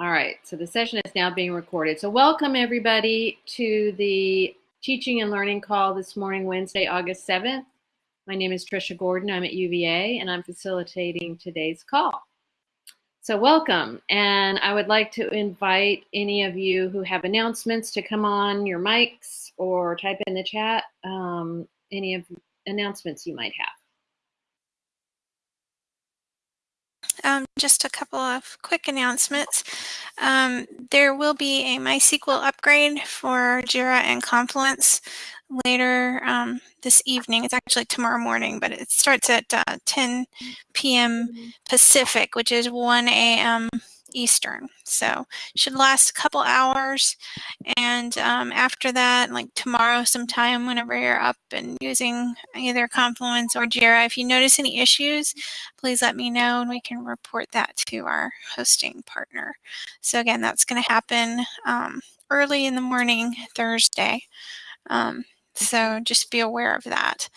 All right, so the session is now being recorded. So welcome everybody to the teaching and learning call this morning, Wednesday, August 7th. My name is Trisha Gordon. I'm at UVA and I'm facilitating today's call. So welcome, and I would like to invite any of you who have announcements to come on your mics or type in the chat um, any of announcements you might have. Um, just a couple of quick announcements. Um, there will be a MySQL upgrade for Jira and Confluence later um, this evening. It's actually tomorrow morning, but it starts at uh, 10 p.m. Pacific, which is 1 a.m. Eastern. So should last a couple hours. And um, after that, like tomorrow sometime, whenever you're up and using either Confluence or Jira, if you notice any issues, please let me know and we can report that to our hosting partner. So again, that's going to happen um, early in the morning Thursday. Um, so just be aware of that.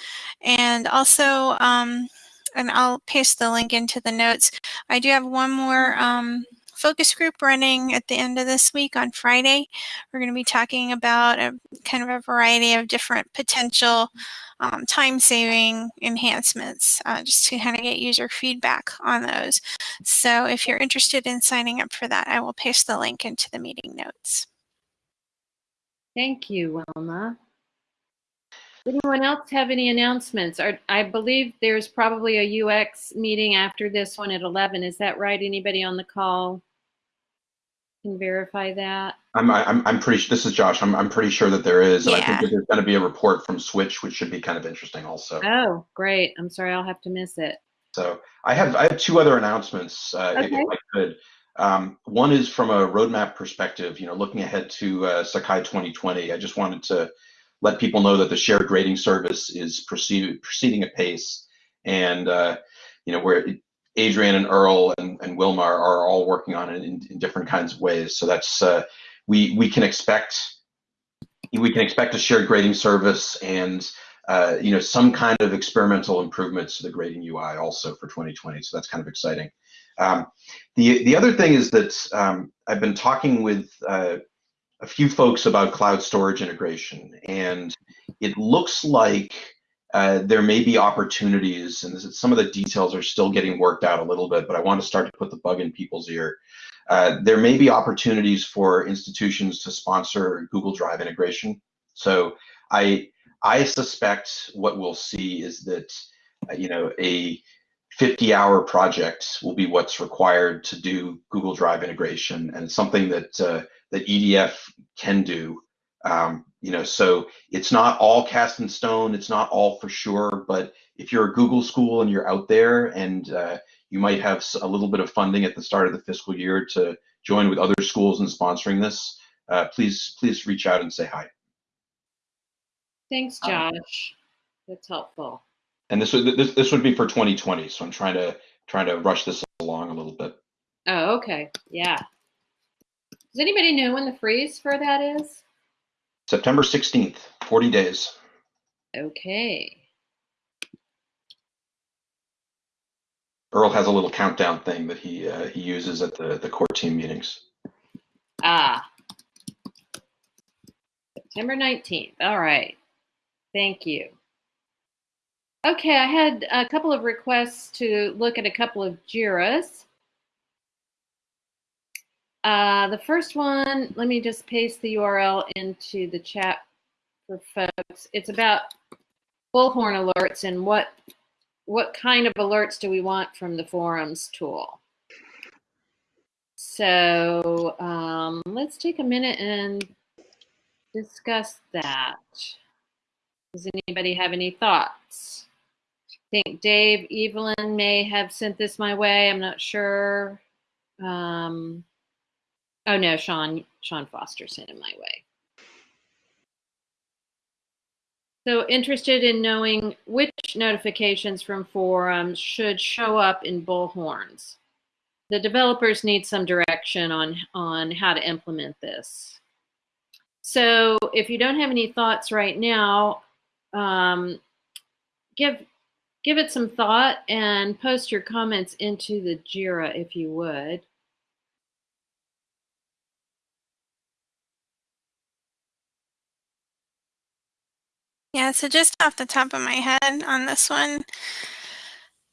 And also, um, and I'll paste the link into the notes. I do have one more um, focus group running at the end of this week on Friday. We're going to be talking about a kind of a variety of different potential um, time saving enhancements uh, just to kind of get user feedback on those. So if you're interested in signing up for that, I will paste the link into the meeting notes. Thank you, Wilma. Anyone else have any announcements? I believe there's probably a UX meeting after this one at 11. Is that right? Anybody on the call? Can verify that? I'm, I'm, I'm pretty, sure this is Josh, I'm, I'm pretty sure that there is. And I think Yeah. that there's gonna be a report from Switch, which should be kind of interesting also. Oh, great. I'm sorry, I'll have to miss it. So I have, I have two other announcements, uh, if- Okay. if I could. Um, one is from a roadmap perspective, you know, looking ahead to, uh, Sakai 2020. I just wanted to let people know that the shared grading service is proceed, proceeding at pace. And, uh, you know, where Adrian and Earl and, and Wilma are all working on it in, in different kinds of ways. So that's, uh, we, we can expect, we can expect a shared grading service and, uh, you know, some kind of experimental improvements to the grading UI also for 2020. So that's kind of exciting. Um, the, the other thing is that um, I've been talking with uh, a few folks about cloud storage integration, and it looks like uh, there may be opportunities, and is, some of the details are still getting worked out a little bit, but I want to start to put the bug in people's ear. Uh, there may be opportunities for institutions to sponsor Google Drive integration. So I I suspect what we'll see is that uh, you know a 50 hour project will be what's required to do Google Drive integration and something that uh, that EDF can do. Um, you know, so it's not all cast in stone. It's not all for sure. But if you're a Google school and you're out there and uh, you might have a little bit of funding at the start of the fiscal year to join with other schools in sponsoring this, uh, please please reach out and say hi. Thanks, Um, Josh. That's helpful. And this would this, this would be for 2020. So I'm trying to trying to rush this along a little bit. Oh, okay. Yeah. Does anybody know when the freeze for that is? September 16th, 40 days. Okay. Earl has a little countdown thing that he uh, he uses at the the core team meetings. Ah. September 19th. All right. Thank you. Okay, I had a couple of requests to look at a couple of JIRAs. Uh, the first one, let me just paste the URL into the chat for folks. It's about bullhorn alerts and what what kind of alerts do we want from the forums tool. So um, let's take a minute and discuss that. Does anybody have any thoughts? I think Dave Evelyn may have sent this my way. I'm not sure. Um, oh no, Sean Sean Foster sent it my way. So interested in knowing which notifications from forums should show up in bullhorns. The developers need some direction on, on how to implement this. So if you don't have any thoughts right now, um, give, give it some thought and post your comments into the JIRA if you would. Yeah, so just off the top of my head on this one,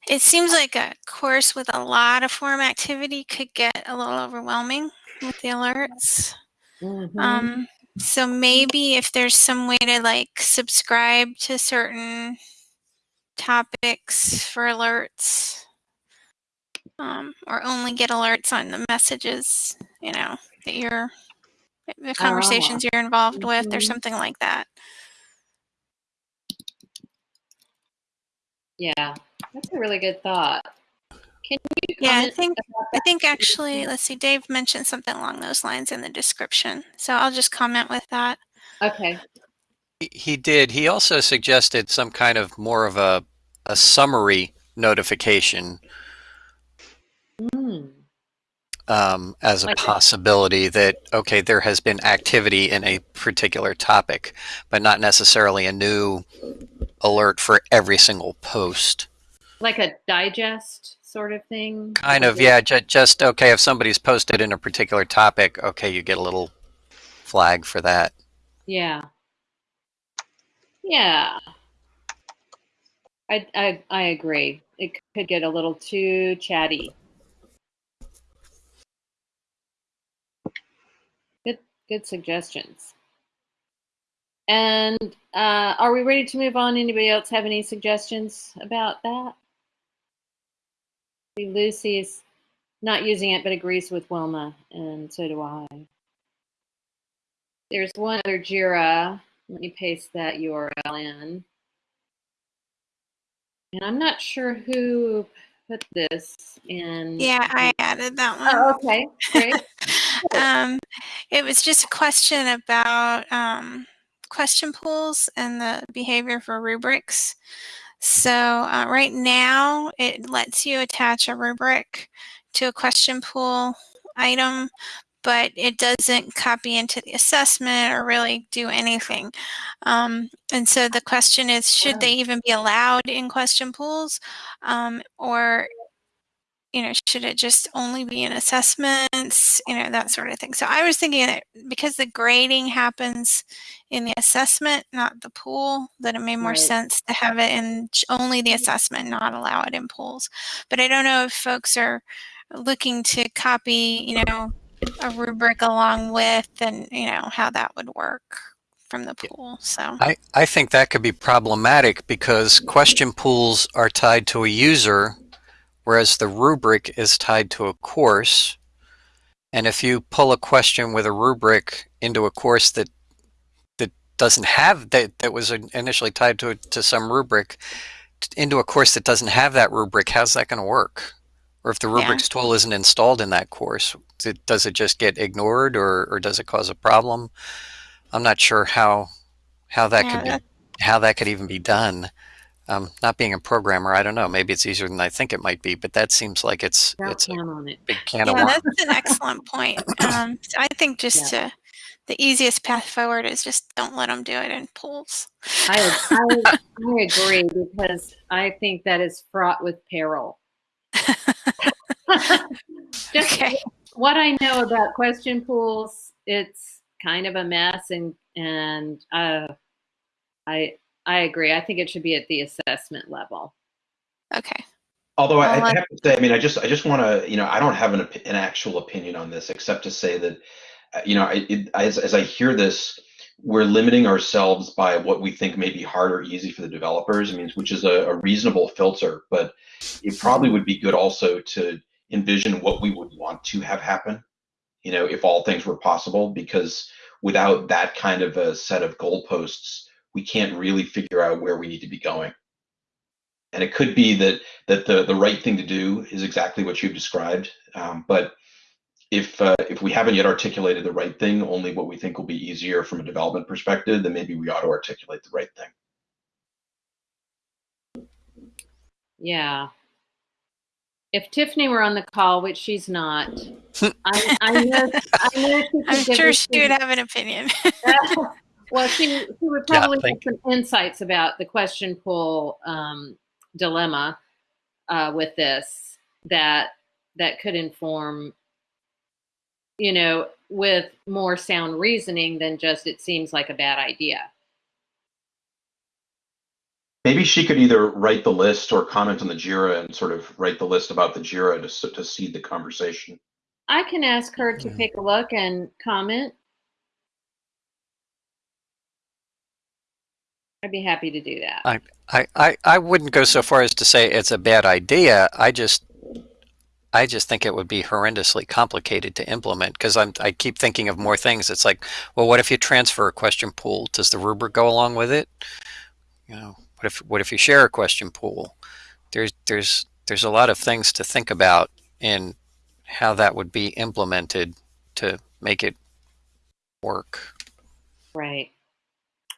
it seems like a course with a lot of forum activity could get a little overwhelming with the alerts. Mhm. Um, so maybe if there's some way to like subscribe to certain topics for alerts, um, or only get alerts on the messages, you know, that you're the conversations you're involved with, or Mhm. something like that. Yeah, that's a really good thought. Can you Yeah, I think I think actually, let's see, Dave mentioned something along those lines in the description, so I'll just comment with that. Okay. He- He did. He also suggested some kind of more of a, a summary notification Mm. um, as a Like- possibility that, okay, there has been activity in a particular topic, but not necessarily a new alert for every single post. Like a digest sort of thing. Kind of, yeah, ju- just, okay, if somebody's posted in a particular topic, okay, you get a little flag for that. Yeah. Yeah. I, I I agree. It could get a little too chatty. Good good suggestions. And uh, are we ready to move on? Anybody else have any suggestions about that? Lucy is not using it but agrees with Wilma, and so do I. There's one other JIRA. Let me paste that URL in. And I'm not sure who put this in. Yeah, I added that one. Oh, okay, great. um, it was just a question about um, question pools and the behavior for rubrics. So uh, right now, it lets you attach a rubric to a question pool item, but it doesn't copy into the assessment or really do anything. Um, and so the question is, should they even be allowed in question pools, um, or you know, should it just only be in assessments, you know, that sort of thing. So I was thinking that because the grading happens in the assessment, not the pool, that it made more Right. sense to have it in only the mm-hmm. assessment, not allow it in pools. But I don't know if folks are looking to copy, you know, a rubric along with and, you know, how that would work from the pool. So, I, I think that could be problematic because question pools are tied to a user, whereas the rubric is tied to a course. And if you pull a question with a rubric into a course that that doesn't have that that was initially tied to to some rubric into a course that doesn't have that rubric, how's that going to work? Or if the Yeah. rubrics tool isn't installed in that course, it, does it just get ignored, or, or does it cause a problem? I'm not sure how how that Yeah, could be how that could even be done. Um, not being a programmer, I don't know. Maybe it's easier than I think it might be, but that seems like it's Don't it's a on it. big can yeah, of worms. that's an excellent point. Um, so I think just to, the easiest path forward is just don't let them do it in pools. I, I, I agree because I think that is fraught with peril. Just Okay. what I know about question pools, it's kind of a mess, and and uh, I I agree. I think it should be at the assessment level. Okay. Although I, Well, I I- have to say, I mean, I just, I just want to, you know, I don't have an, an actual opinion on this, except to say that, uh, you know, I, it, as, as I hear this, we're limiting ourselves by what we think may be hard or easy for the developers. I mean, which is a, a reasonable filter, but it probably would be good also to envision what we would want to have happen, you know, if all things were possible, because without that kind of a set of goalposts, we can't really figure out where we need to be going. And it could be that that the the right thing to do is exactly what you've described. Um, but if uh, if we haven't yet articulated the right thing, only what we think will be easier from a development perspective, then maybe we ought to articulate the right thing. Yeah. If Tiffany were on the call, which she's not, I, I know, I know she I'm sure she would have an opinion. well, she, she would probably thank have some insights about the question pool um, dilemma uh, with this that that could inform, you know, with more sound reasoning than just it seems like a bad idea. Maybe she could either write the list or comment on the JIRA and sort of write the list about the JIRA to, to seed the conversation. I can ask her to take a look and comment. I'd be happy to do that. I, I, I, I wouldn't go so far as to say it's a bad idea. I just I just think it would be horrendously complicated to implement because I'm I keep thinking of more things. It's like, well, what if you transfer a question pool? Does the rubric go along with it? You know, what if what if you share a question pool? There's there's there's a lot of things to think about in how that would be implemented to make it work. Right.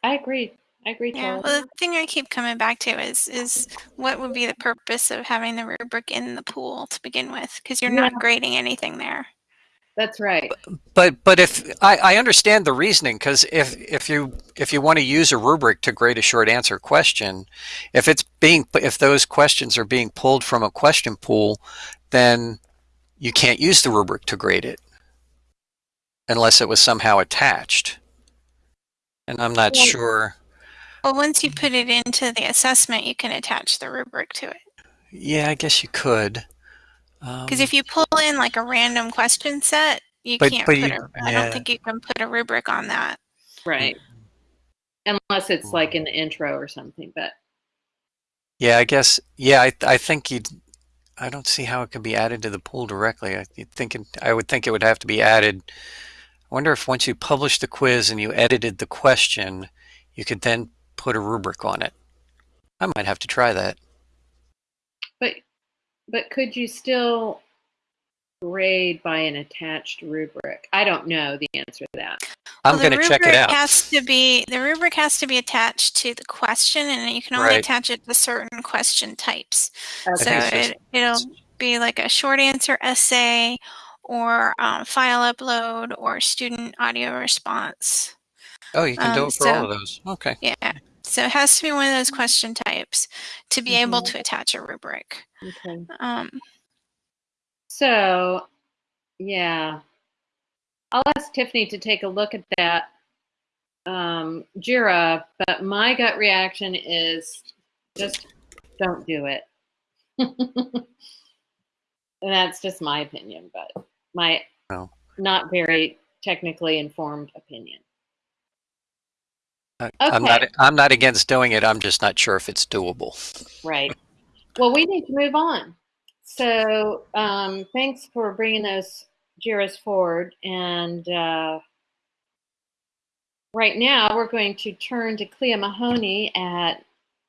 I agree. I agree. Yeah. Well, the thing I keep coming back to is is what would be the purpose of having the rubric in the pool to begin with? Because you're not grading anything there. That's right. But but if I, I understand the reasoning because if if you if you want to use a rubric to grade a short answer question, if it's being if those questions are being pulled from a question pool, then you can't use the rubric to grade it unless it was somehow attached. And I'm not Well- sure. Well, once you put it into the assessment, you can attach the rubric to it. Yeah, I guess you could. Because Um, if you pull in like a random question set, you But- can't but put you- a. I yeah. don't think you can put a rubric on that. Right. Unless it's like in the intro or something, but Yeah, I guess. Yeah, I, I think you'd. I don't see how it could be added to the pool directly. I you'd think it, I would think it would have to be added. I wonder if once you publish the quiz and you edited the question, you could then put a rubric on it. I might have to try that. but but could you still grade by an attached rubric? I don't know the answer to that. I'm Well, the going to check it rubric out. Has to be the rubric has to be attached to the question, and you can only Right. attach it to certain question types. I So think it's just- it, it'll be like a short answer essay, or um, file upload, or student audio response. oh, you can do um, it for all of those. Okay. Yeah. So it has to be one of those question types to be able Mhm. to attach a rubric. Okay. Um, So, yeah, I'll ask Tiffany to take a look at that um, Jira, but my gut reaction is just don't do it. and that's just my opinion, but my No. not very technically informed opinion. I, I'm not. I'm not against doing it. I'm just not sure if it's doable. Right. Well, we need to move on. So, um, thanks for bringing those Jiras forward. And uh, right now, we're going to turn to Clea Mahoney at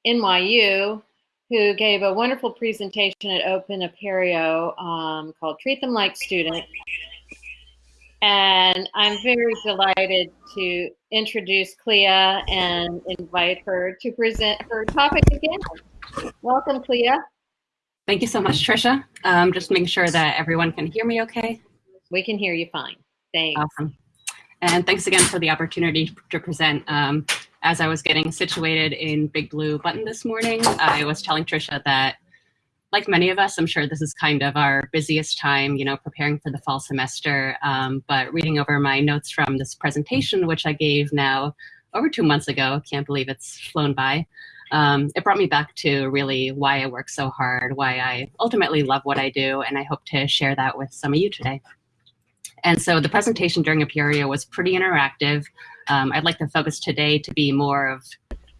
NYU, who gave a wonderful presentation at Open Apereo um, called Treat Them Like Students. And I'm very delighted to introduce Clea and invite her to present her topic again. Welcome, Clea. Thank you so much, Trisha. Um, just making sure that everyone can hear me okay. We can hear you fine. Thanks. Awesome. And thanks again for the opportunity to present. Um, as I was getting situated in Big Blue Button this morning, I was telling Trisha that, like many of us, I'm sure this is kind of our busiest time, you know, preparing for the fall semester. Um, but reading over my notes from this presentation, which I gave now over two months ago, can't believe it's flown by. Um, it brought me back to really why I work so hard, why I ultimately love what I do, and I hope to share that with some of you today. And so the presentation during Apereo was pretty interactive. Um, I'd like to focus today to be more of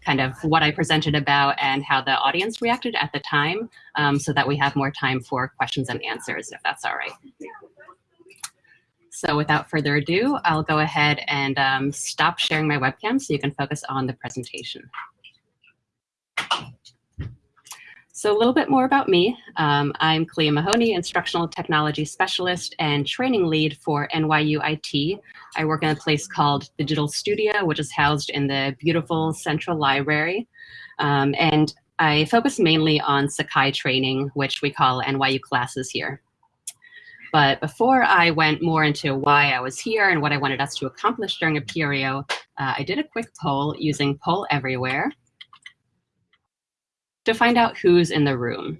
kind of what I presented about and how the audience reacted at the time um, so that we have more time for questions and answers, if that's all right. So without further ado, I'll go ahead and um, stop sharing my webcam so you can focus on the presentation. So a little bit more about me. Um, I'm Clea Mahoney, Instructional Technology Specialist and Training Lead for NYU IT. I work in a place called Digital Studio, which is housed in the beautiful Central Library. Um, and I focus mainly on Sakai training, which we call NYU classes here. But before I went more into why I was here and what I wanted us to accomplish during Apereo, uh, I did a quick poll using Poll Everywhere to find out who's in the room.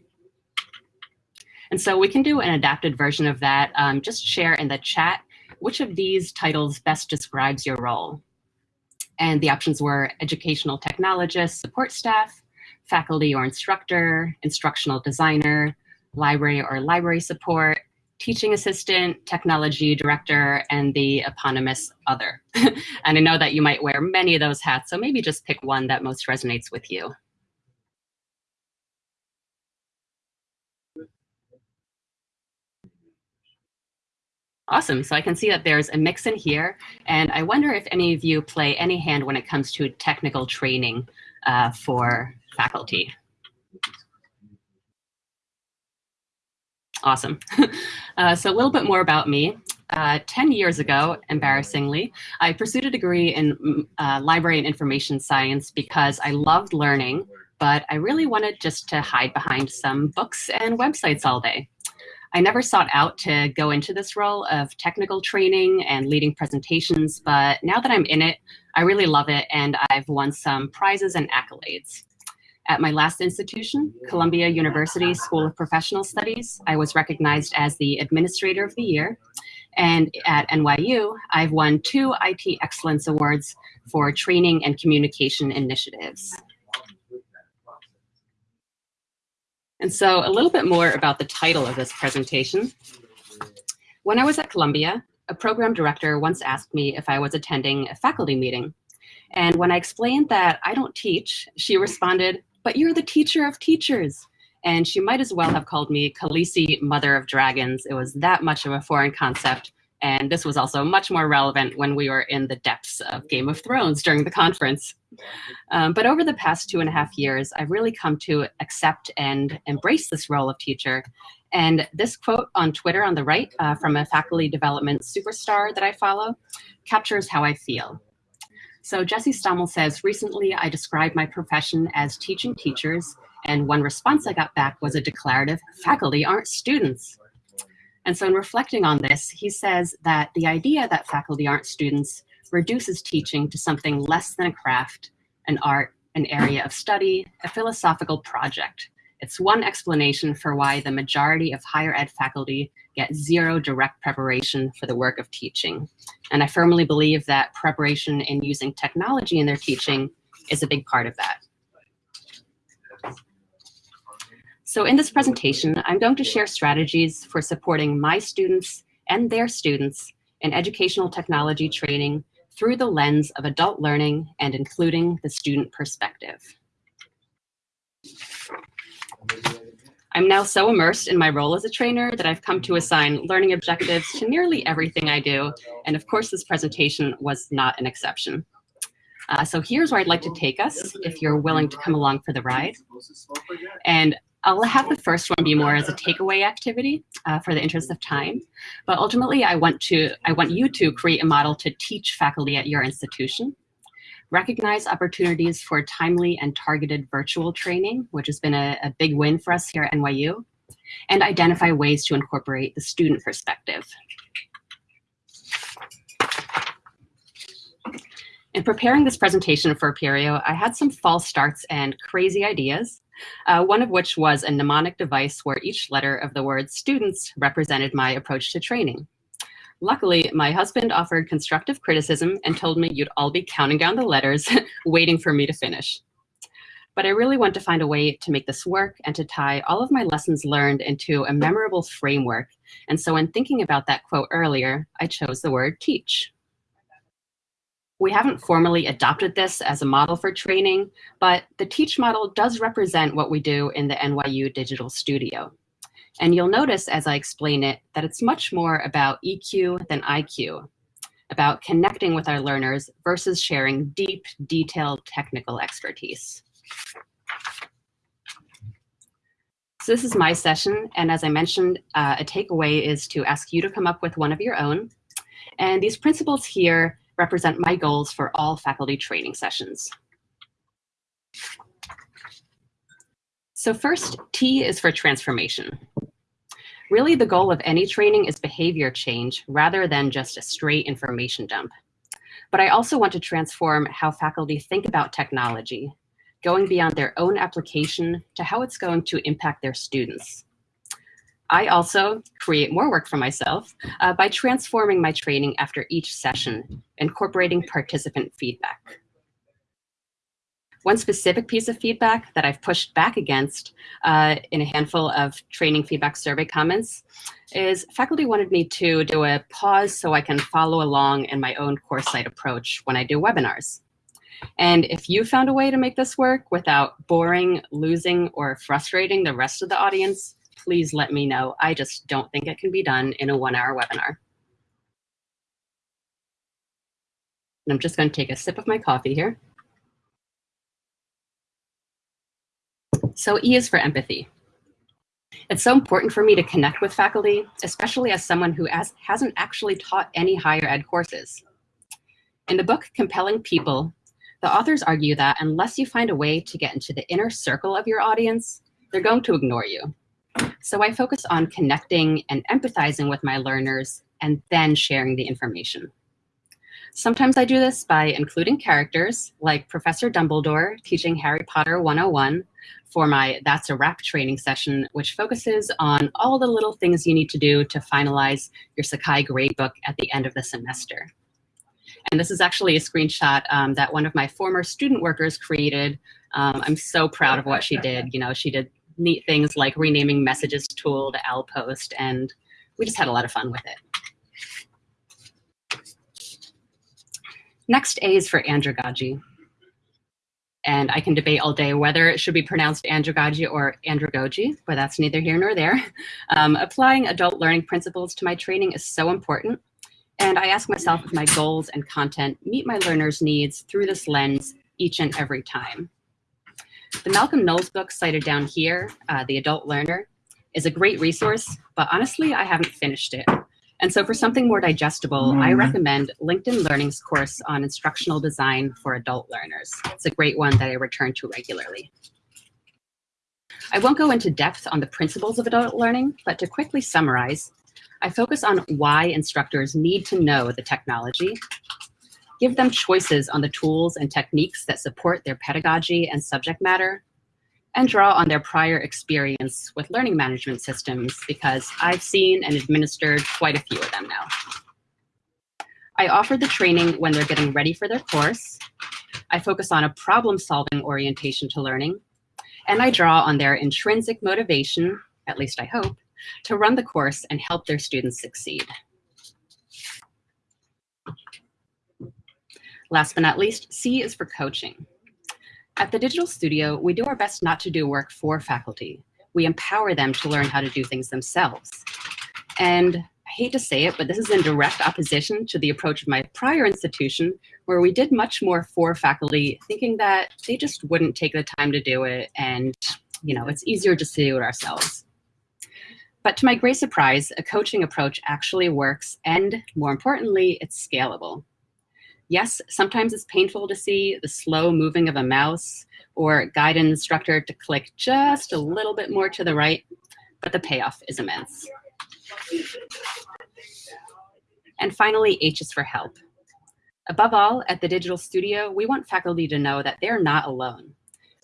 And so we can do an adapted version of that. Um, just share in the chat which of these titles best describes your role. And the options were educational technologist, support staff, faculty or instructor, instructional designer, library or library support, teaching assistant, technology director, and the eponymous other. and I know that you might wear many of those hats, so maybe just pick one that most resonates with you. Awesome, so I can see that there's a mix in here, and I wonder if any of you play any hand when it comes to technical training uh, for faculty. Awesome. uh, so a little bit more about me. Uh, 10 years ago, embarrassingly, I pursued a degree in mm, uh, library and information science because I loved learning, but I really wanted just to hide behind some books and websites all day. I never sought out to go into this role of technical training and leading presentations, but now that I'm in it, I really love it and I've won some prizes and accolades. At my last institution, Columbia University School of Professional Studies, I was recognized as the Administrator of the Year. And at NYU, I've won two IT Excellence Awards for training and communication initiatives. And so a little bit more about the title of this presentation. When I was at Columbia, a program director once asked me if I was attending a faculty meeting. And when I explained that I don't teach, she responded, but you're the teacher of teachers. And she might as well have called me Khaleesi, mother of dragons. It was that much of a foreign concept. And this was also much more relevant when we were in the depths of Game of Thrones during the conference. Um, but over the past two and a half years, I've really come to accept and embrace this role of teacher. And this quote on Twitter on the right uh, from a faculty development superstar that I follow captures how I feel. So Jesse Stommel says, recently I described my profession as teaching teachers, and one response I got back was a declarative, faculty aren't students. And so in reflecting on this, he says that the idea that faculty aren't students reduces teaching to something less than a craft, an art, an area of study, a philosophical project. It's one explanation for why the majority of higher ed faculty get zero direct preparation for the work of teaching. And I firmly believe that preparation in using technology in their teaching is a big part of that. So in this presentation, I'm going to share strategies for supporting my students and their students in educational technology training through the lens of adult learning and including the student perspective. I'm now so immersed in my role as a trainer that I've come to assign learning objectives to nearly everything I do. And of course, this presentation was not an exception. Uh, so here's where I'd like to take us if you're willing to come along for the ride. And I'll have the first one be more as a takeaway activity uh, for the interest of time. But ultimately, I want, to, I want you to create a model to teach faculty at your institution. Recognize opportunities for timely and targeted virtual training, which has been a, a big win for us here at NYU. And identify ways to incorporate the student perspective. In preparing this presentation for Apereo, I had some false starts and crazy ideas uh, one of which was a mnemonic device where each letter of the word students represented my approach to training. Luckily, my husband offered constructive criticism and told me you'd all be counting down the letters, waiting for me to finish. But I really want to find a way to make this work and to tie all of my lessons learned into a memorable framework. And so in thinking about that quote earlier, I chose the word teach. We haven't formally adopted this as a model for training, but the teach model does represent what we do in the NYU Digital Studio. And you'll notice as I explain it that it's much more about EQ than IQ, about connecting with our learners versus sharing deep, detailed technical expertise. So this is my session, and as I mentioned, uh, a takeaway is to ask you to come up with one of your own. And these principles here represent my goals for all faculty training sessions. So first, T is for transformation. Really, the goal of any training is behavior change rather than just a straight information dump. But I also want to transform how faculty think about technology, going beyond their own application to how it's going to impact their students. I also create more work for myself uh, by transforming my training after each session, incorporating participant feedback. One specific piece of feedback that I've pushed back against uh, in a handful of training feedback survey comments is faculty wanted me to do a pause so I can follow along in my own course site approach when I do webinars. And if you found a way to make this work without boring, losing, or frustrating the rest of the audience, please let me know. I just don't think it can be done in a one hour webinar. And I'm just going to take a sip of my coffee here. So E is for empathy. It's so important for me to connect with faculty, especially as someone who has, hasn't actually taught any higher ed courses. In the book, Compelling People, the authors argue that unless you find a way to get into the inner circle of your audience, they're going to ignore you. So I focus on connecting and empathizing with my learners and then sharing the information. Sometimes I do this by including characters like Professor Dumbledore teaching Harry Potter 101 for my That's a Wrap training session, which focuses on all the little things you need to do to finalize your Sakai gradebook at the end of the semester. And this is actually a screenshot um, that one of my former student workers created. Um, I'm so proud of what she did. You know, she did neat things like renaming messages tool to Owl Post, and we just had a lot of fun with it. Next A is for andragogy. And I can debate all day whether it should be pronounced andragogy or andragogy, but that's neither here nor there. Um, applying adult learning principles to my training is so important. And I ask myself if my goals and content meet my learners' needs through this lens each and every time. The Malcolm Knowles book cited down here, uh, The Adult Learner, is a great resource, but honestly, I haven't finished it. And so for something more digestible, mm. I recommend LinkedIn Learning's course on instructional design for adult learners. It's a great one that I return to regularly. I won't go into depth on the principles of adult learning, but to quickly summarize, I focus on why instructors need to know the technology, give them choices on the tools and techniques that support their pedagogy and subject matter, and draw on their prior experience with learning management systems because I've seen and administered quite a few of them now. I offer the training when they're getting ready for their course. I focus on a problem-solving orientation to learning, and I draw on their intrinsic motivation, at least I hope, to run the course and help their students succeed. Last but not least, C is for coaching. At the Digital Studio, we do our best not to do work for faculty. We empower them to learn how to do things themselves. And I hate to say it, but this is in direct opposition to the approach of my prior institution, where we did much more for faculty, thinking that they just wouldn't take the time to do it, and you know, it's easier just to do it ourselves. But to my great surprise, a coaching approach actually works, and more importantly, it's scalable. Yes, sometimes it's painful to see the slow moving of a mouse or guide an instructor to click just a little bit more to the right, but the payoff is immense. And finally, H is for help. Above all, at the Digital Studio, we want faculty to know that they're not alone.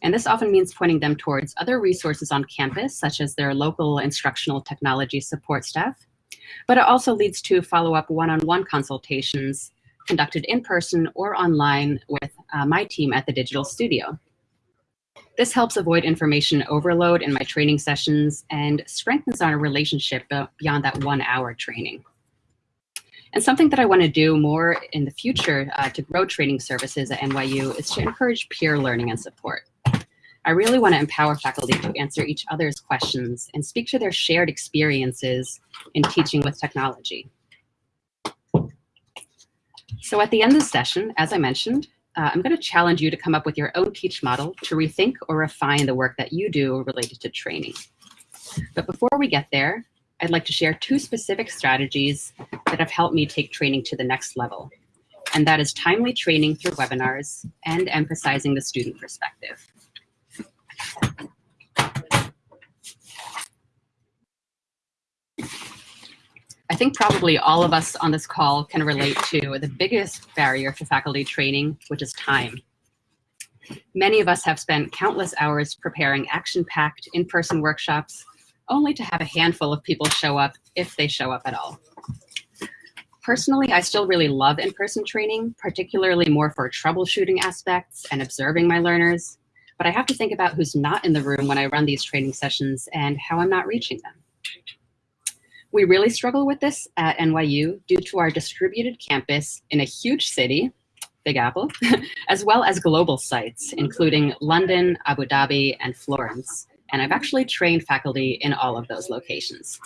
And this often means pointing them towards other resources on campus, such as their local instructional technology support staff. But it also leads to follow-up one-on-one consultations conducted in person or online with uh, my team at the Digital Studio. This helps avoid information overload in my training sessions and strengthens our relationship beyond that one hour training. And something that I want to do more in the future uh, to grow training services at NYU is to encourage peer learning and support. I really want to empower faculty to answer each other's questions and speak to their shared experiences in teaching with technology. So at the end of the session, as I mentioned, uh, I'm going to challenge you to come up with your own teach model to rethink or refine the work that you do related to training. But before we get there, I'd like to share two specific strategies that have helped me take training to the next level. And that is timely training through webinars and emphasizing the student perspective. Think probably all of us on this call can relate to the biggest barrier to faculty training, which is time. Many of us have spent countless hours preparing action-packed in-person workshops, only to have a handful of people show up if they show up at all. Personally, I still really love in-person training, particularly more for troubleshooting aspects and observing my learners. But I have to think about who's not in the room when I run these training sessions and how I'm not reaching them. We really struggle with this at NYU due to our distributed campus in a huge city, Big Apple, as well as global sites, including London, Abu Dhabi, and Florence. And I've actually trained faculty in all of those locations.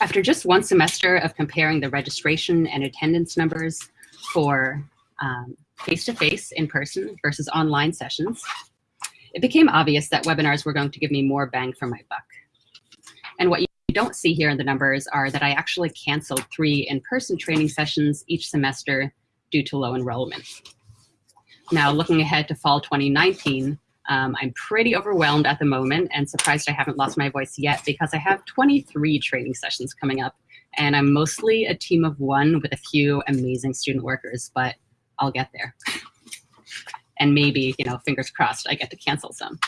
After just one semester of comparing the registration and attendance numbers for um, face-to-face um, in person versus online sessions, it became obvious that webinars were going to give me more bang for my buck. And what don't see here in the numbers are that I actually canceled three in-person training sessions each semester due to low enrollment. Now, looking ahead to fall 2019, um, I'm pretty overwhelmed at the moment and surprised I haven't lost my voice yet because I have 23 training sessions coming up and I'm mostly a team of one with a few amazing student workers, but I'll get there. And maybe, you know, fingers crossed, I get to cancel some.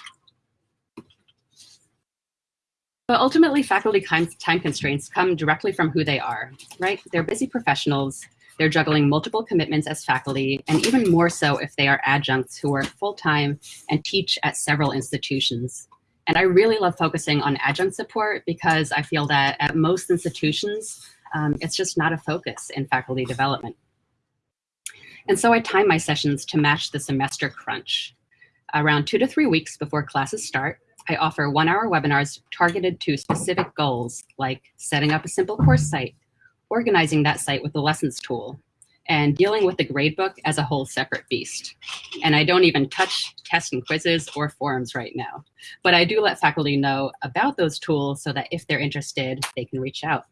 But ultimately, faculty time constraints come directly from who they are, right? They're busy professionals they're juggling multiple commitments as faculty, and even more so if they are adjuncts who work full-time and teach at several institutions. And I really love focusing on adjunct support because I feel that at most institutions, um, it's just not a focus in faculty development. And so I time my sessions to match the semester crunch. Around two to three weeks before classes start, I offer one hour webinars targeted to specific goals like setting up a simple course site, organizing that site with the lessons tool and dealing with the gradebook as a whole separate beast. And I don't even touch tests and quizzes or forums right now. But I do let faculty know about those tools so that if they're interested, they can reach out.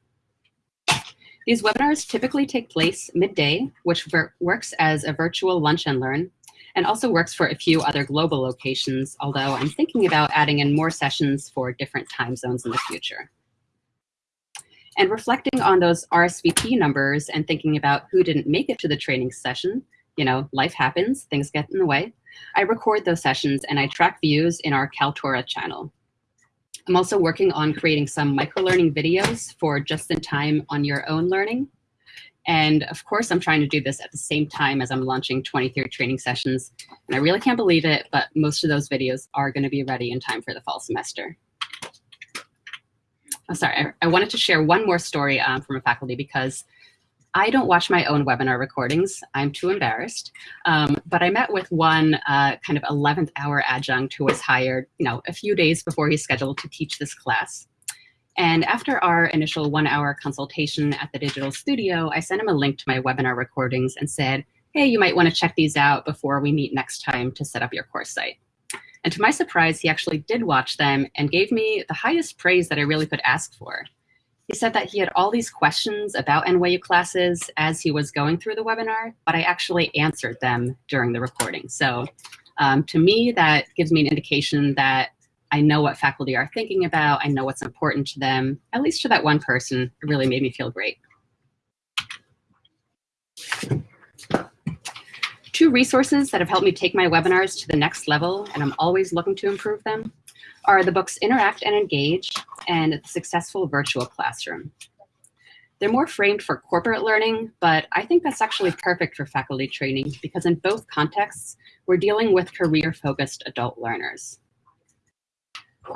These webinars typically take place midday, which works as a virtual lunch and learn, and also works for a few other global locations, although I'm thinking about adding in more sessions for different time zones in the future. And reflecting on those RSVP numbers and thinking about who didn't make it to the training session, you know, life happens, things get in the way. I record those sessions and I track views in our Kaltura channel. I'm also working on creating some microlearning videos for just in time on your own learning. And of course, I'm trying to do this at the same time as I'm launching 23 training sessions. And I really can't believe it, but most of those videos are gonna be ready in time for the fall semester. I'm sorry, I, I, wanted to share one more story um, from a faculty because I don't watch my own webinar recordings. I'm too embarrassed. Um, but I met with one uh, kind of 11th hour adjunct who was hired, you know, a few days before he's scheduled to teach this class. And after our initial one hour consultation at the digital studio, I sent him a link to my webinar recordings and said, hey, you might want to check these out before we meet next time to set up your course site. And to my surprise, he actually did watch them and gave me the highest praise that I really could ask for. He said that he had all these questions about NYU classes as he was going through the webinar, but I actually answered them during the recording. So um, to me, that gives me an indication that I know what faculty are thinking about, I know what's important to them, at least to that one person, it really made me feel great. Two resources that have helped me take my webinars to the next level, and I'm always looking to improve them, are the books Interact and Engage and The Successful Virtual Classroom. They're more framed for corporate learning, but I think that's actually perfect for faculty training because in both contexts, we're dealing with career-focused adult learners.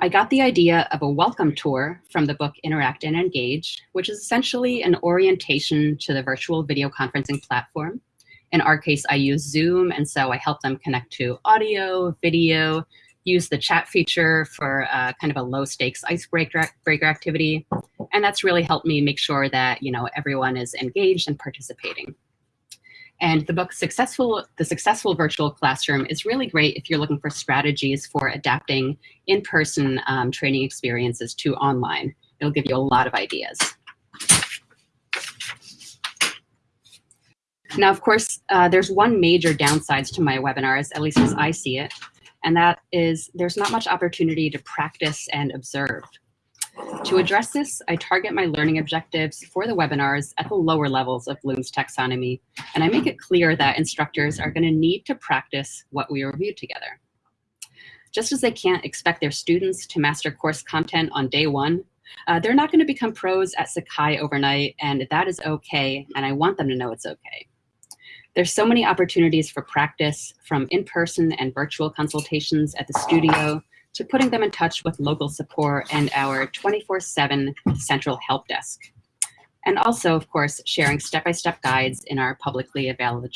I got the idea of a welcome tour from the book Interact and Engage, which is essentially an orientation to the virtual video conferencing platform in our case, I use Zoom, and so I help them connect to audio, video, use the chat feature for uh, kind of a low stakes icebreaker breaker activity. And that's really helped me make sure that you know everyone is engaged and participating. And the book Successful, The Successful Virtual Classroom is really great if you're looking for strategies for adapting in-person um, training experiences to online. It'll give you a lot of ideas. Now, of course, uh, there's one major downsides to my webinars, at least as I see it, and that is there's not much opportunity to practice and observe. To address this, I target my learning objectives for the webinars at the lower levels of Bloom's taxonomy, and I make it clear that instructors are going to need to practice what we reviewed together. Just as they can't expect their students to master course content on day one, Uh, they're not going to become pros at Sakai overnight, and that is okay, and I want them to know it's okay. There's so many opportunities for practice, from in-person and virtual consultations at the studio to putting them in touch with local support and our 24-7 central help desk. And also, of course, sharing step-by-step -step guides in our publicly available,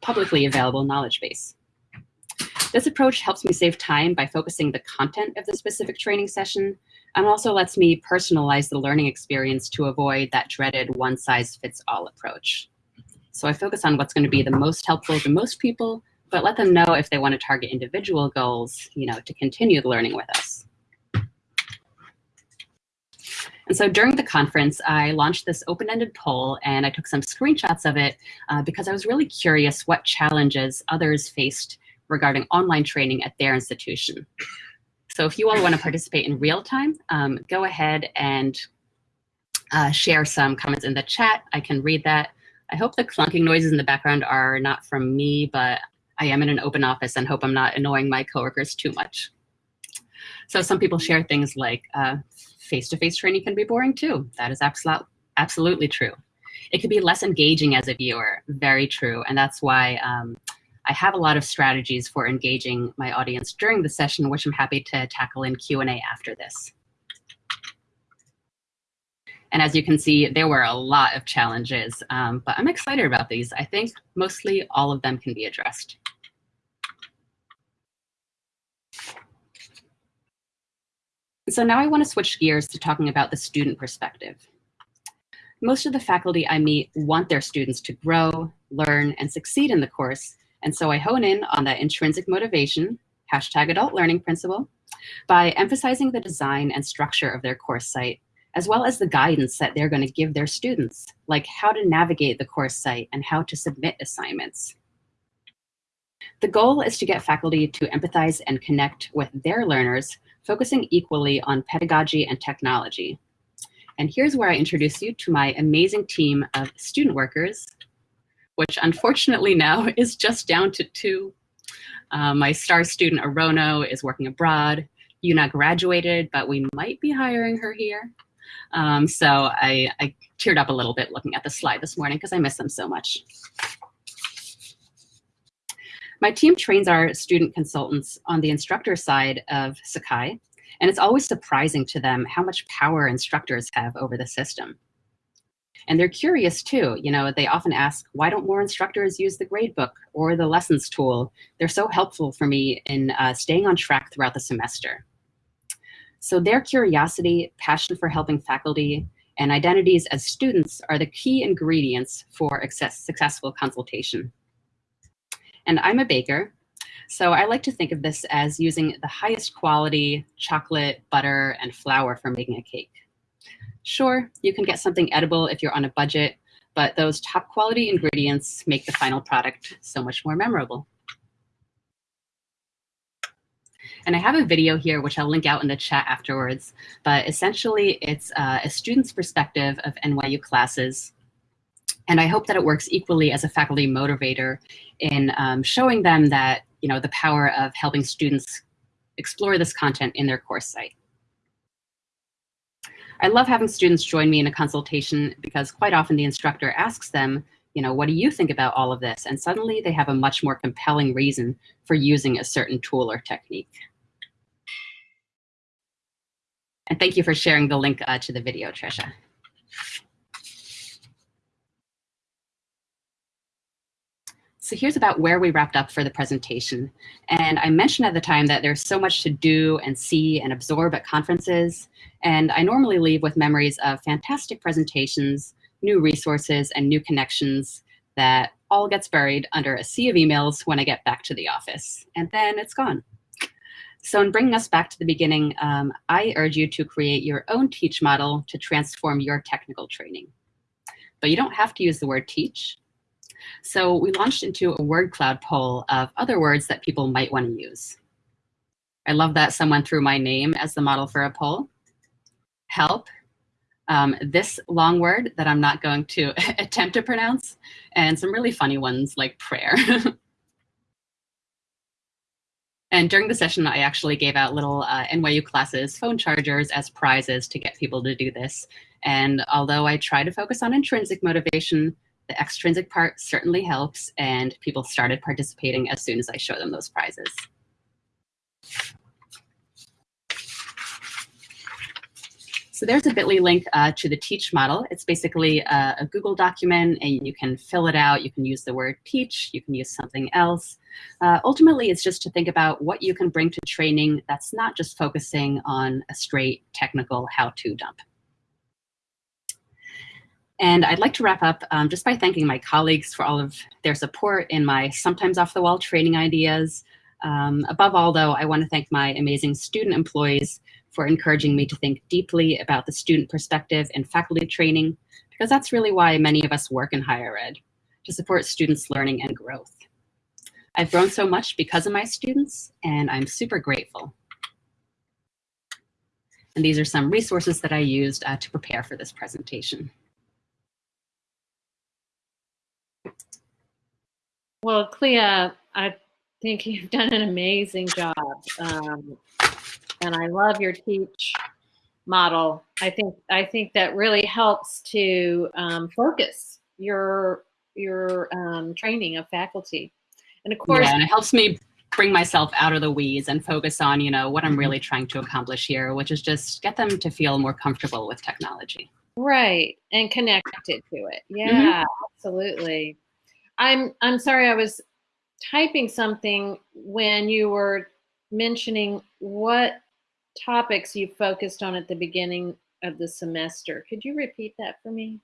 publicly available knowledge base. This approach helps me save time by focusing the content of the specific training session and also lets me personalize the learning experience to avoid that dreaded one-size-fits-all approach. So I focus on what's going to be the most helpful to most people, but let them know if they want to target individual goals, you know, to continue the learning with us. And so during the conference, I launched this open-ended poll and I took some screenshots of it uh, because I was really curious what challenges others faced regarding online training at their institution. So if you all want to participate in real time, um, go ahead and uh, share some comments in the chat. I can read that. I hope the clunking noises in the background are not from me, but I am in an open office and hope I'm not annoying my coworkers too much. So some people share things like uh, face-to-face -face training can be boring too. That is absolute, absolutely true. It can be less engaging as a viewer, very true. And that's why um, I have a lot of strategies for engaging my audience during the session, which I'm happy to tackle in Q&A after this. And as you can see, there were a lot of challenges, um, but I'm excited about these. I think mostly all of them can be addressed. So now I want to switch gears to talking about the student perspective. Most of the faculty I meet want their students to grow, learn, and succeed in the course, and so I hone in on that intrinsic motivation, hashtag adult learning principle, by emphasizing the design and structure of their course site as well as the guidance that they're going to give their students, like how to navigate the course site and how to submit assignments. The goal is to get faculty to empathize and connect with their learners, focusing equally on pedagogy and technology. And here's where I introduce you to my amazing team of student workers, which unfortunately now is just down to two. Uh, my star student, Arono, is working abroad. Yuna graduated, but we might be hiring her here. Um, so I, I teared up a little bit looking at the slide this morning because I miss them so much. My team trains our student consultants on the instructor side of Sakai, and it's always surprising to them how much power instructors have over the system. And they're curious too. You know, they often ask, why don't more instructors use the gradebook or the lessons tool? They're so helpful for me in uh, staying on track throughout the semester. So their curiosity, passion for helping faculty, and identities as students are the key ingredients for successful consultation. And I'm a baker, so I like to think of this as using the highest quality chocolate, butter, and flour for making a cake. Sure, you can get something edible if you're on a budget, but those top quality ingredients make the final product so much more memorable. And I have a video here, which I'll link out in the chat afterwards. But essentially, it's uh, a student's perspective of NYU classes. And I hope that it works equally as a faculty motivator in um, showing them that, you know, the power of helping students explore this content in their course site. I love having students join me in a consultation because quite often the instructor asks them, you know, what do you think about all of this? And suddenly they have a much more compelling reason for using a certain tool or technique. And thank you for sharing the link uh, to the video, Trisha. So here's about where we wrapped up for the presentation. And I mentioned at the time that there's so much to do and see and absorb at conferences. And I normally leave with memories of fantastic presentations, new resources, and new connections that all gets buried under a sea of emails when I get back to the office. And then it's gone. So in bringing us back to the beginning, um, I urge you to create your own teach model to transform your technical training. But you don't have to use the word teach. So we launched into a word cloud poll of other words that people might want to use. I love that someone threw my name as the model for a poll. Help, um, this long word that I'm not going to attempt to pronounce, and some really funny ones like prayer. And during the session, I actually gave out little uh, NYU classes phone chargers as prizes to get people to do this. And although I try to focus on intrinsic motivation, the extrinsic part certainly helps, and people started participating as soon as I show them those prizes. So there's a bit.ly link uh, to the teach model. It's basically a, a, Google document and you can fill it out. You can use the word teach, you can use something else. Uh, ultimately, it's just to think about what you can bring to training that's not just focusing on a straight technical how-to dump. And I'd like to wrap up um, just by thanking my colleagues for all of their support in my sometimes off-the-wall training ideas. Um, above all, though, I want to thank my amazing student employees for encouraging me to think deeply about the student perspective in faculty training, because that's really why many of us work in higher ed, to support students' learning and growth. I've grown so much because of my students, and I'm super grateful. And these are some resources that I used uh, to prepare for this presentation. Well, Clea, I think you've done an amazing job. Um, and I love your teach model. I think I think that really helps to um, focus your your um, training of faculty, and of course, yeah, and it helps me bring myself out of the weeds and focus on you know what I'm really trying to accomplish here, which is just get them to feel more comfortable with technology. Right, and connected to it. Yeah, mm -hmm. Absolutely. I'm I'm sorry, I was typing something when you were mentioning what topics you focused on at the beginning of the semester. Could you repeat that for me?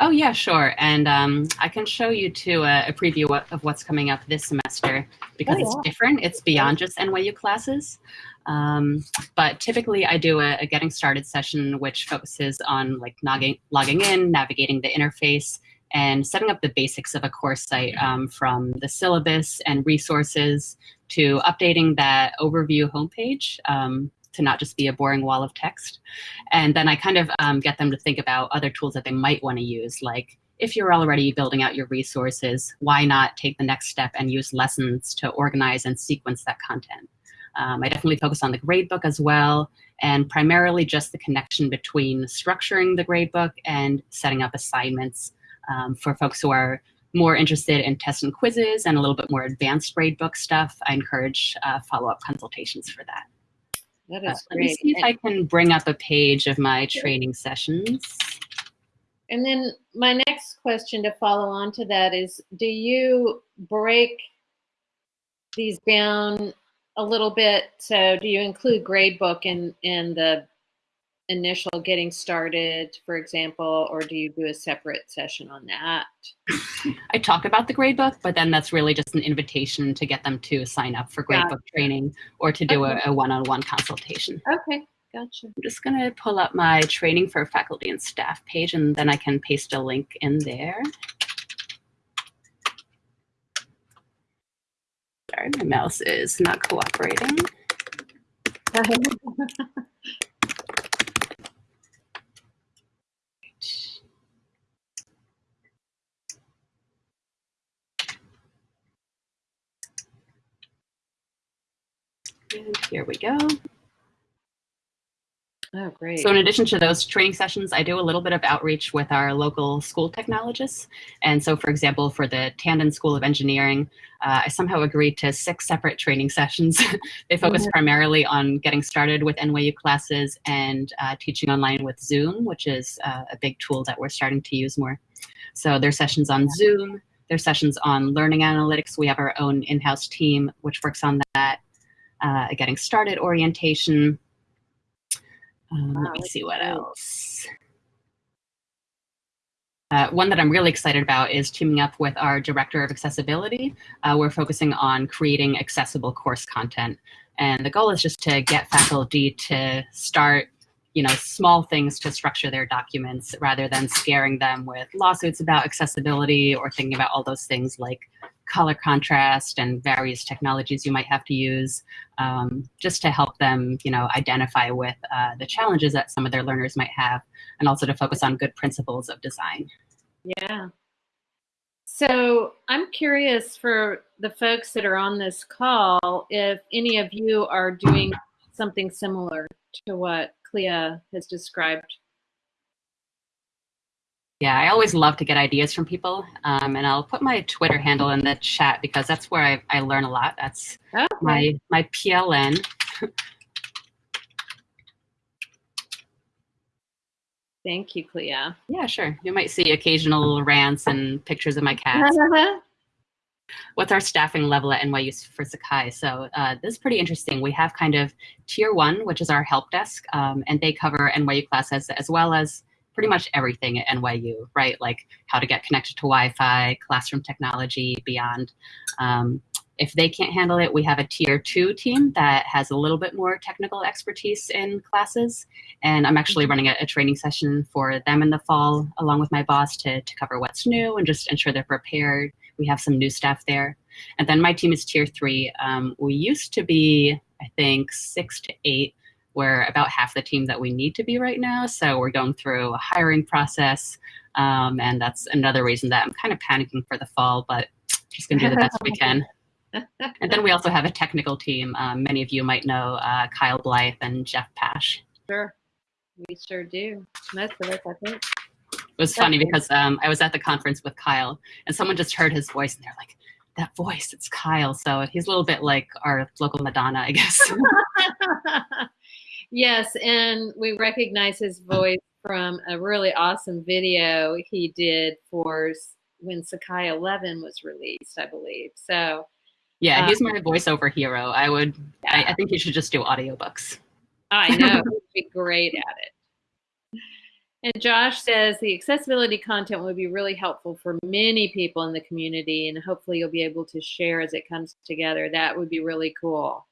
Oh yeah, sure. And um, I can show you too a, a, preview of what's coming up this semester because oh, yeah. it's different. It's beyond just NYU classes. Um, but typically I do a, a, getting started session which focuses on like logging, logging in, navigating the interface, and setting up the basics of a course site um, from the syllabus and resources to updating that overview homepage um, to not just be a boring wall of text. And then I kind of um, get them to think about other tools that they might want to use, like if you're already building out your resources, why not take the next step and use lessons to organize and sequence that content? Um, I definitely focus on the gradebook as well, and primarily just the connection between structuring the gradebook and setting up assignments um, for folks who are more interested in tests and quizzes and a little bit more advanced gradebook stuff, I encourage uh, follow-up consultations for that. That is uh, Let me see if I can bring up a page of my training sessions. And then my next question to follow on to that is, do you break these down a little bit? So do you include gradebook in, in the initial getting started, for example, or do you do a separate session on that? I talk about the gradebook, but then that's really just an invitation to get them to sign up for gradebook gotcha. training or to do okay. a, a one-on-one consultation. Okay, gotcha. I'm just gonna pull up my training for faculty and staff page and then I can paste a link in there. Sorry, my mouse is not cooperating. here we go. Oh, great. So in addition to those training sessions, I do a little bit of outreach with our local school technologists. And so, for example, for the Tandon School of Engineering, uh, I somehow agreed to six separate training sessions. they focus mm -hmm. primarily on getting started with NYU classes and uh, teaching online with Zoom, which is uh, a big tool that we're starting to use more. So there's sessions on Zoom, there's sessions on learning analytics. We have our own in-house team, which works on that uh, getting started orientation. Um, wow, let me see what else. Uh, one that I'm really excited about is teaming up with our Director of Accessibility. Uh, we're focusing on creating accessible course content. And the goal is just to get faculty to start you know, small things to structure their documents rather than scaring them with lawsuits about accessibility or thinking about all those things like color contrast and various technologies you might have to use um, just to help them, you know, identify with uh, the challenges that some of their learners might have and also to focus on good principles of design. Yeah. So I'm curious for the folks that are on this call if any of you are doing something similar to what Clea has described. Yeah, I always love to get ideas from people, um, and I'll put my Twitter handle in the chat because that's where I, I learn a lot. That's okay. my my PLN. Thank you, Clea. Yeah, sure. You might see occasional rants and pictures of my cats. What's our staffing level at NYU for Sakai? So uh, this is pretty interesting. We have kind of tier one, which is our help desk, um, and they cover NYU classes as well as pretty much everything at NYU, right? Like how to get connected to Wi-Fi, classroom technology, beyond. Um, if they can't handle it, we have a tier two team that has a little bit more technical expertise in classes. And I'm actually running a, a, training session for them in the fall, along with my boss, to, to cover what's new and just ensure they're prepared. We have some new staff there. And then my team is tier three. Um, we used to be, I think, six to eight we're about half the team that we need to be right now. So we're going through a hiring process. Um, and that's another reason that I'm kind of panicking for the fall, but just going to do the best we can. and then we also have a technical team. Um, many of you might know uh, Kyle Blythe and Jeff Pash. Sure, we sure do. Most of us, I think. It was funny because um, I was at the conference with Kyle, and someone just heard his voice, and they're like, "That voice, it's Kyle." So he's a little bit like our local Madonna, I guess. Yes, and we recognize his voice from a really awesome video he did for when Sakai 11 was released, I believe. So, yeah, he's um, my voiceover hero. I would, yeah. I, I, think you should just do audiobooks. I know, he'd be great at it. And Josh says the accessibility content would be really helpful for many people in the community, and hopefully you'll be able to share as it comes together. That would be really cool.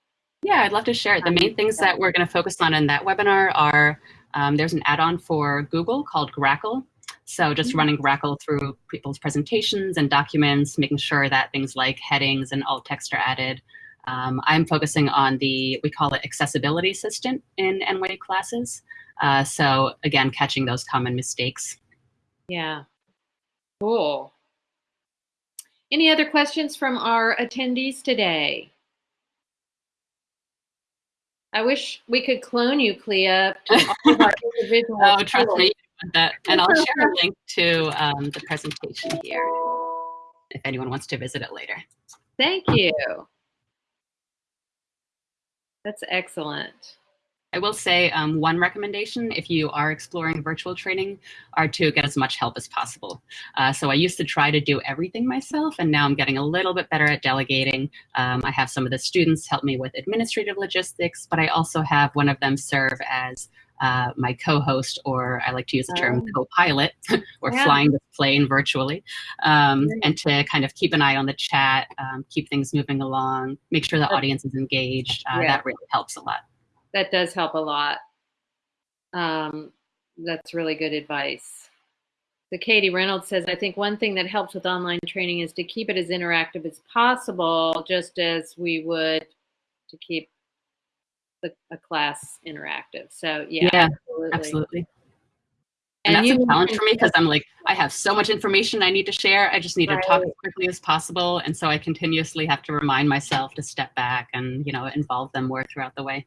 Yeah, I'd love to share. it. The main things that we're going to focus on in that webinar are um, there's an add-on for Google called Grackle. So just mm-hmm. running Grackle through people's presentations and documents, making sure that things like headings and alt text are added. Um, I'm focusing on the, we call it accessibility assistant in NYU classes. Uh, so again, catching those common mistakes. Yeah, cool. Any other questions from our attendees today? I wish we could clone you, Clea, to all of our individual. oh, trust me, that. And I'll share a link to um, the presentation here if anyone wants to visit it later. Thank you. That's excellent. I will say um, one recommendation if you are exploring virtual training are to get as much help as possible. Uh, so I used to try to do everything myself and now I'm getting a little bit better at delegating. Um, I have some of the students help me with administrative logistics, but I also have one of them serve as uh, my co-host, or I like to use the term oh. co-pilot, or yeah. flying the plane virtually, um, and to kind of keep an eye on the chat, um, keep things moving along, make sure the audience is engaged. Uh, yeah. That really helps a lot that does help a lot. Um, that's really good advice. So Katie Reynolds says, I think one thing that helps with online training is to keep it as interactive as possible, just as we would to keep the, a class interactive. So yeah, yeah absolutely. absolutely. And, and that's a challenge for me because I'm like, I have so much information I need to share. I just need right. to talk as quickly as possible. And so I continuously have to remind myself to step back and, you know, involve them more throughout the way.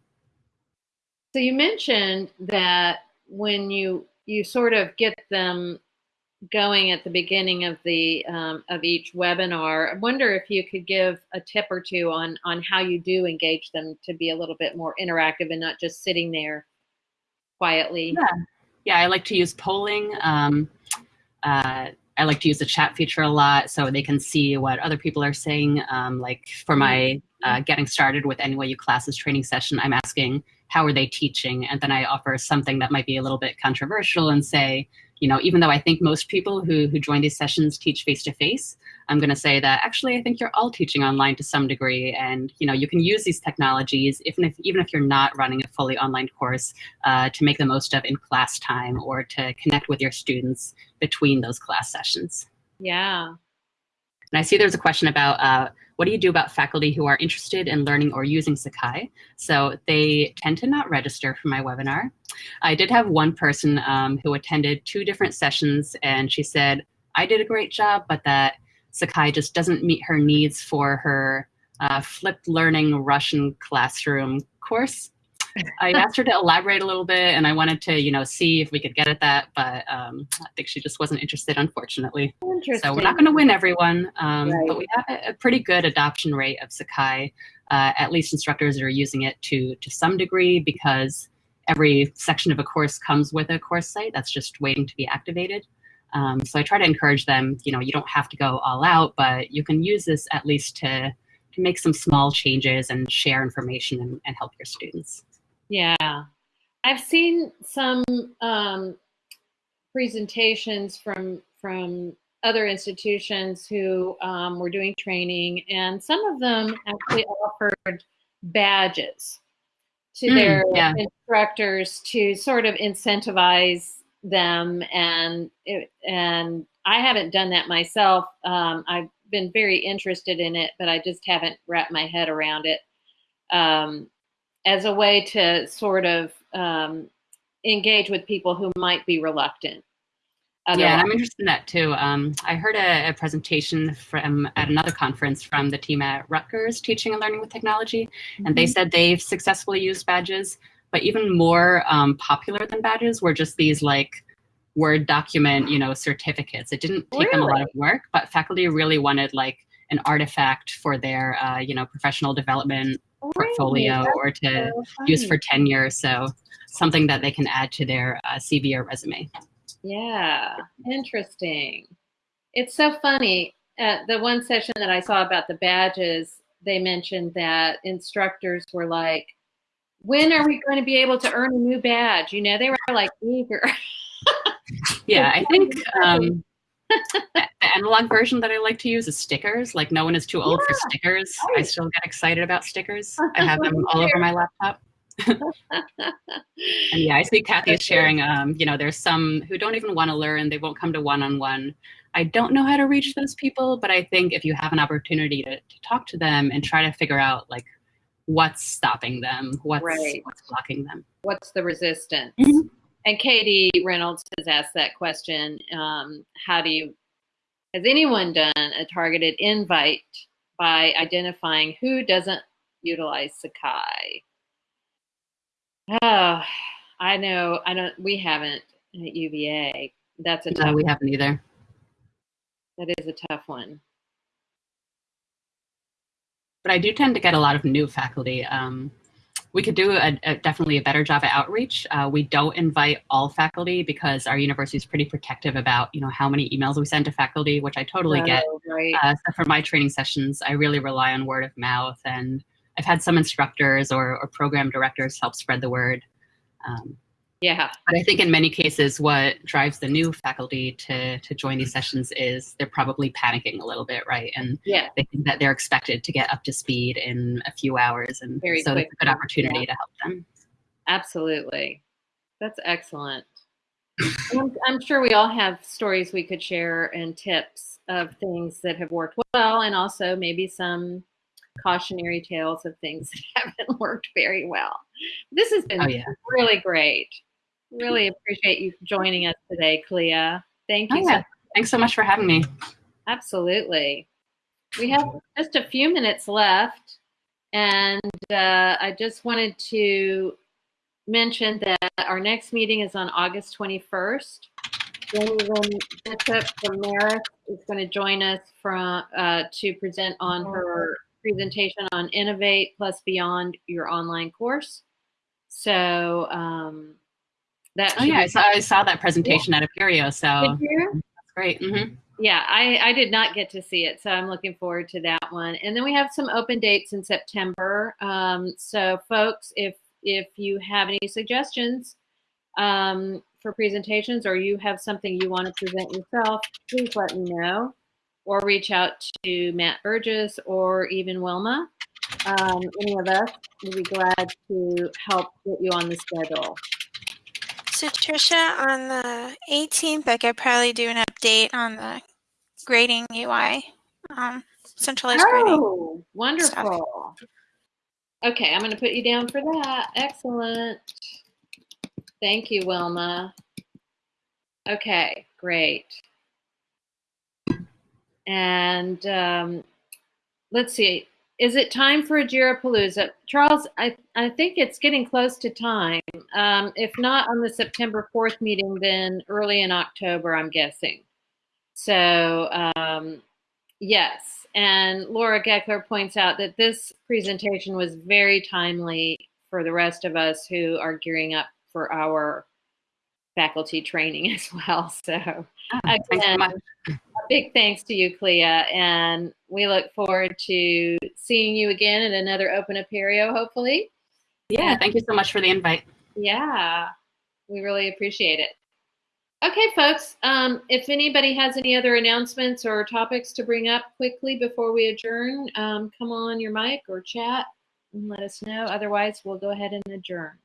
So you mentioned that when you you sort of get them going at the beginning of the um, of each webinar, I wonder if you could give a tip or two on on how you do engage them to be a little bit more interactive and not just sitting there quietly. Yeah, yeah. I like to use polling. Um, uh, I like to use the chat feature a lot so they can see what other people are saying. Um, like for my uh, getting started with NYU classes training session, I'm asking how are they teaching? And then I offer something that might be a little bit controversial and say, you know, even though I think most people who, who join these sessions teach face-to-face, I'm going to say that actually I think you're all teaching online to some degree. And, you know, you can use these technologies, even if, even if you're not running a fully online course, uh, to make the most of in class time or to connect with your students between those class sessions. Yeah. And I see there's a question about uh, what do you do about faculty who are interested in learning or using Sakai? So they tend to not register for my webinar. I did have one person um, who attended two different sessions and she said, I did a great job, but that Sakai just doesn't meet her needs for her uh, flipped learning Russian classroom course. I asked her to elaborate a little bit, and I wanted to, you know, see if we could get at that, but um, I think she just wasn't interested, unfortunately. So we're not going to win everyone, um, Right. but we have a, a pretty good adoption rate of Sakai. Uh, at least instructors are using it to to some degree because every section of a course comes with a course site that's just waiting to be activated. Um, so I try to encourage them. You know, you don't have to go all out, but you can use this at least to to make some small changes and share information and, and help your students. Yeah, I've seen some um, presentations from from other institutions who um, were doing training, and some of them actually offered badges to Mm, their yeah. instructors to sort of incentivize them, and it, and I haven't done that myself. Um, I've been very interested in it, but I just haven't wrapped my head around it. Um, as a way to sort of um, engage with people who might be reluctant. Yeah, I'm interested in that too. Um, I heard a, a presentation from at another conference from the team at Rutgers Teaching and Learning with Technology, and they said they've successfully used badges. But even more um, popular than badges were just these like Word document, you know, certificates. It didn't take them a lot of work, but faculty really wanted like an artifact for their, uh, you know, professional development portfolio or to so use for tenure. So something that they can add to their uh, CV or resume. Yeah, interesting. It's so funny. At the one session that I saw about the badges, they mentioned that instructors were like, when are we going to be able to earn a new badge? You know, they were like eager. Yeah, I think um, the analog version that I like to use is stickers. Like no one is too old for stickers. I still get excited about stickers. I have them all over my laptop. And yeah, I see Kathy is sharing. Um, you know, there's some who don't even want to learn. They won't come to one-on-one. I don't know how to reach those people, but I think if you have an opportunity to, to talk to them and try to figure out like what's stopping them, what's Right. what's blocking them. What's the resistance? Mhm. And Katie Reynolds has asked that question. Um, how do you, has anyone done a targeted invite by identifying who doesn't utilize Sakai? Oh, I know. I don't, we haven't at UVA. That's a No, tough, we haven't either. that is a tough one. but I do tend to get a lot of new faculty. Um, we could do a, a, definitely a better job at outreach. Uh, we don't invite all faculty because our university is pretty protective about you know how many emails we send to faculty, which I totally get. Oh, Right. Uh, so for my training sessions, I really rely on word of mouth, and I've had some instructors or, or program directors help spread the word. Um, yeah. but I think in many cases, what drives the new faculty to to join these sessions is they're probably panicking a little bit, right? And Yeah. they think that they're expected to get up to speed in a few hours, and Very so it's a good opportunity to help them. Absolutely. That's excellent. I'm, I'm sure we all have stories we could share and tips of things that have worked well, and also maybe some cautionary tales of things that haven't worked very well. This has oh, been Oh yeah, really great. Really appreciate you joining us today, Clea. Thank oh you. so yeah. Thanks so much for having me. Absolutely. We have just a few minutes left, and uh, I just wanted to mention that our next meeting is on August 21st. Gwendolyn Bishop from Marist is going to join us from uh, to present on her presentation on Innovate Plus Beyond your online course. So um, that Oh yeah, I saw, I saw that presentation at Apereo, so that's great. hmm yeah I, I did not get to see it so i'm looking forward to that one. And then we have some open dates in september um, so folks if if you have any suggestions um, for presentations or you have something you want to present yourself please let me know or reach out to matt burgess or even wilma. Um, any of us would be glad to help get you on the schedule So Trisha, on the 18th, I could probably do an update on the grading UI, um, centralized grading. Oh, wonderful. Okay, I'm going to put you down for that. Excellent. Thank you, Wilma. Okay, great. And um, let's see, is it time for a Jirapalooza? Charles, I, I think it's getting close to time. Um, if not on the September 4th meeting, then early in October, I'm guessing. So, um, yes. And Laura Geckler points out that this presentation was very timely for the rest of us who are gearing up for our faculty training as well. So, Oh, so again, a big thanks to you, Clea, and we look forward to seeing you again at another Open Apereo, hopefully. Yeah, thank you so much for the invite. Yeah, we really appreciate it. Okay, folks, um, if anybody has any other announcements or topics to bring up quickly before we adjourn, um, come on your mic or chat and let us know. Otherwise, we'll go ahead and adjourn.